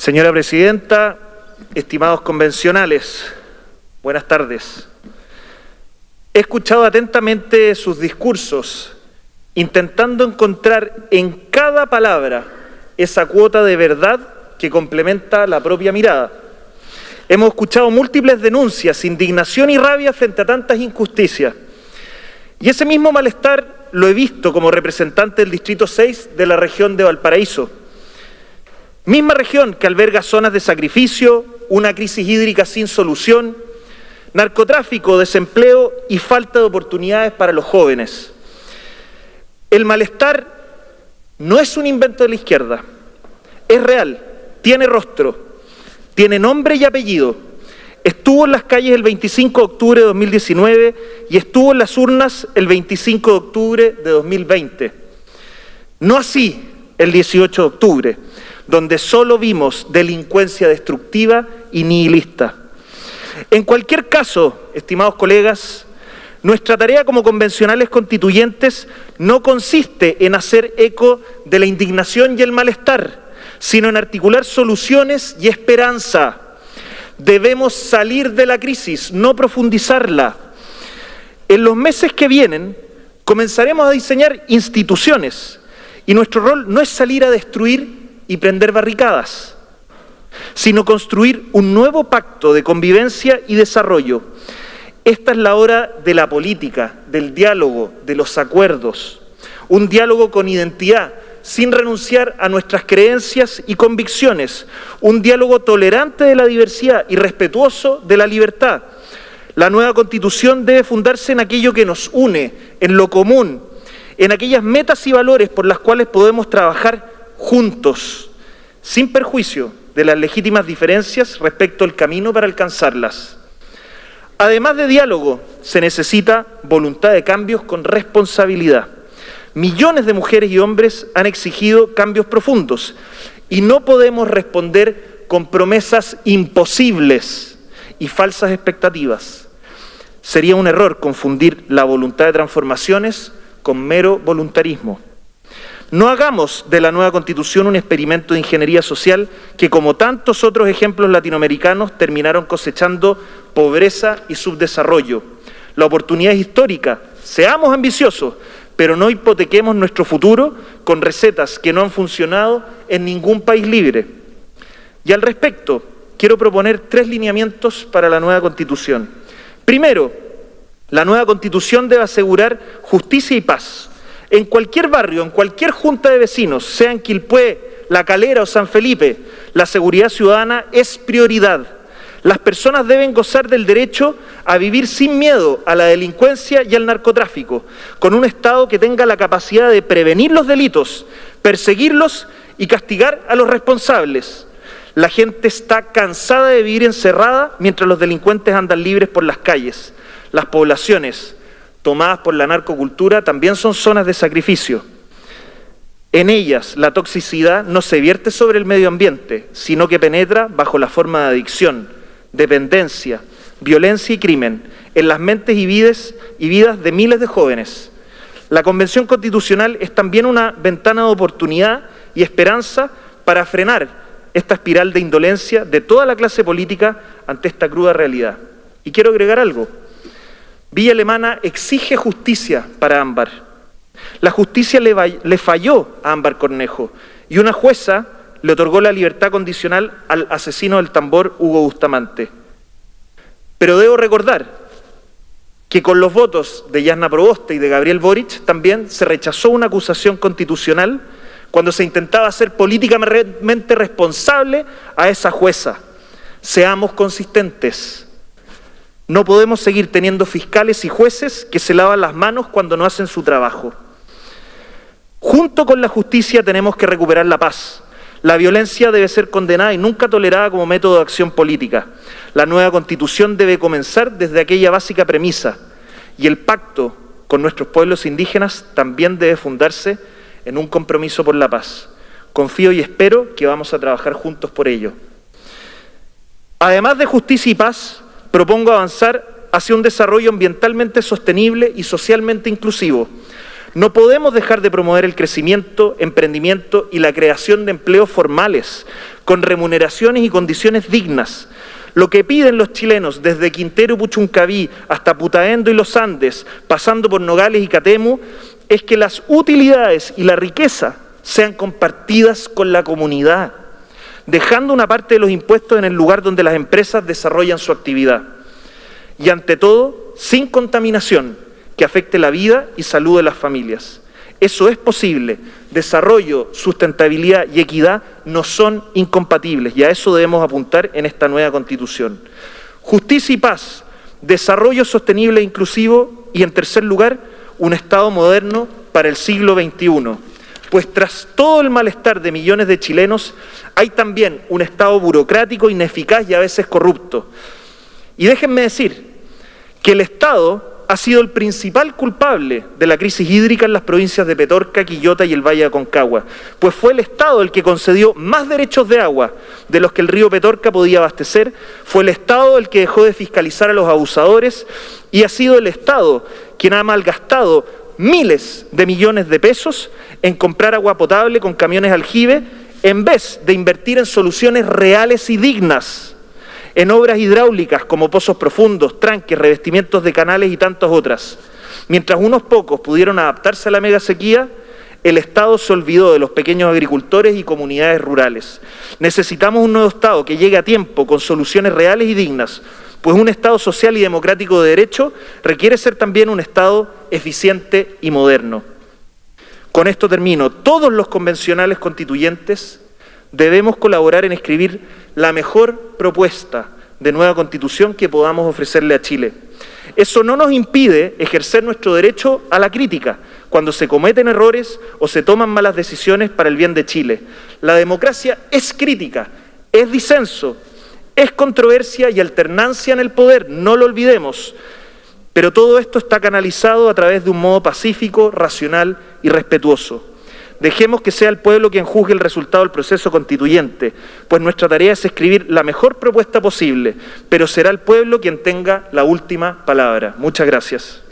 Señora Presidenta, estimados convencionales, buenas tardes. He escuchado atentamente sus discursos, intentando encontrar en cada palabra esa cuota de verdad que complementa la propia mirada. Hemos escuchado múltiples denuncias, indignación y rabia frente a tantas injusticias. Y ese mismo malestar lo he visto como representante del Distrito 6 de la región de Valparaíso. Misma región que alberga zonas de sacrificio, una crisis hídrica sin solución, narcotráfico, desempleo y falta de oportunidades para los jóvenes. El malestar no es un invento de la izquierda, es real, tiene rostro, tiene nombre y apellido. Estuvo en las calles el 25 de octubre de 2019 y estuvo en las urnas el 25 de octubre de 2020. No así el 18 de octubre, donde solo vimos delincuencia destructiva y nihilista. En cualquier caso, estimados colegas, nuestra tarea como convencionales constituyentes no consiste en hacer eco de la indignación y el malestar, sino en articular soluciones y esperanza. Debemos salir de la crisis, no profundizarla. En los meses que vienen comenzaremos a diseñar instituciones y nuestro rol no es salir a destruir y prender barricadas sino construir un nuevo pacto de convivencia y desarrollo. Esta es la hora de la política, del diálogo, de los acuerdos. Un diálogo con identidad, sin renunciar a nuestras creencias y convicciones. Un diálogo tolerante de la diversidad y respetuoso de la libertad. La nueva constitución debe fundarse en aquello que nos une, en lo común, en aquellas metas y valores por las cuales podemos trabajar juntos, sin perjuicio de las legítimas diferencias respecto al camino para alcanzarlas. Además de diálogo, se necesita voluntad de cambios con responsabilidad. Millones de mujeres y hombres han exigido cambios profundos y no podemos responder con promesas imposibles y falsas expectativas. Sería un error confundir la voluntad de transformaciones con mero voluntarismo. No hagamos de la nueva Constitución un experimento de ingeniería social que, como tantos otros ejemplos latinoamericanos, terminaron cosechando pobreza y subdesarrollo. La oportunidad es histórica. Seamos ambiciosos, pero no hipotequemos nuestro futuro con recetas que no han funcionado en ningún país libre. Y al respecto, quiero proponer tres lineamientos para la nueva Constitución. Primero, la nueva Constitución debe asegurar justicia y paz en cualquier barrio, en cualquier junta de vecinos, sea en Quilpué, La Calera o San Felipe, la seguridad ciudadana es prioridad. Las personas deben gozar del derecho a vivir sin miedo a la delincuencia y al narcotráfico, con un Estado que tenga la capacidad de prevenir los delitos, perseguirlos y castigar a los responsables. La gente está cansada de vivir encerrada mientras los delincuentes andan libres por las calles. Las poblaciones, tomadas por la narcocultura también son zonas de sacrificio. En ellas la toxicidad no se vierte sobre el medio ambiente, sino que penetra bajo la forma de adicción, dependencia, violencia y crimen en las mentes y vidas, y vidas de miles de jóvenes. La Convención Constitucional es también una ventana de oportunidad y esperanza para frenar esta espiral de indolencia de toda la clase política ante esta cruda realidad. Y quiero agregar algo. Villa Alemana exige justicia para Ámbar. La justicia le, falló a Ámbar Cornejo y una jueza le otorgó la libertad condicional al asesino del tambor Hugo Bustamante. Pero debo recordar que con los votos de Yasna Proboste y de Gabriel Boric también se rechazó una acusación constitucional cuando se intentaba ser políticamente responsable a esa jueza. Seamos consistentes. No podemos seguir teniendo fiscales y jueces que se lavan las manos cuando no hacen su trabajo. Junto con la justicia tenemos que recuperar la paz. La violencia debe ser condenada y nunca tolerada como método de acción política. La nueva constitución debe comenzar desde aquella básica premisa y el pacto con nuestros pueblos indígenas también debe fundarse en un compromiso por la paz. Confío y espero que vamos a trabajar juntos por ello. Además de justicia y paz, propongo avanzar hacia un desarrollo ambientalmente sostenible y socialmente inclusivo. No podemos dejar de promover el crecimiento, emprendimiento y la creación de empleos formales, con remuneraciones y condiciones dignas. Lo que piden los chilenos desde Quintero y Puchuncaví hasta Putaendo y los Andes, pasando por Nogales y Catemu, es que las utilidades y la riqueza sean compartidas con la comunidad, dejando una parte de los impuestos en el lugar donde las empresas desarrollan su actividad. Y ante todo, sin contaminación que afecte la vida y salud de las familias. Eso es posible. Desarrollo, sustentabilidad y equidad no son incompatibles y a eso debemos apuntar en esta nueva Constitución. Justicia y paz, desarrollo sostenible e inclusivo y, en tercer lugar, un Estado moderno para el siglo XXI. Pues tras todo el malestar de millones de chilenos, hay también un Estado burocrático, ineficaz y a veces corrupto. Y déjenme decir que el Estado ha sido el principal culpable de la crisis hídrica en las provincias de Petorca, Quillota y el Valle de Aconcagua, pues fue el Estado el que concedió más derechos de agua de los que el río Petorca podía abastecer, fue el Estado el que dejó de fiscalizar a los abusadores y ha sido el Estado quien ha malgastado miles de millones de pesos en comprar agua potable con camiones aljibe en vez de invertir en soluciones reales y dignas en obras hidráulicas como pozos profundos, tranques, revestimientos de canales y tantas otras. Mientras unos pocos pudieron adaptarse a la mega sequía, el Estado se olvidó de los pequeños agricultores y comunidades rurales. Necesitamos un nuevo Estado que llegue a tiempo con soluciones reales y dignas, pues un Estado social y democrático de derecho requiere ser también un Estado eficiente y moderno. Con esto termino. Todos los convencionales constituyentes debemos colaborar en escribir la mejor propuesta de nueva constitución que podamos ofrecerle a Chile. Eso no nos impide ejercer nuestro derecho a la crítica cuando se cometen errores o se toman malas decisiones para el bien de Chile. La democracia es crítica, es disenso, es controversia y alternancia en el poder, no lo olvidemos. Pero todo esto está canalizado a través de un modo pacífico, racional y respetuoso. Dejemos que sea el pueblo quien juzgue el resultado del proceso constituyente, pues nuestra tarea es escribir la mejor propuesta posible, pero será el pueblo quien tenga la última palabra. Muchas gracias.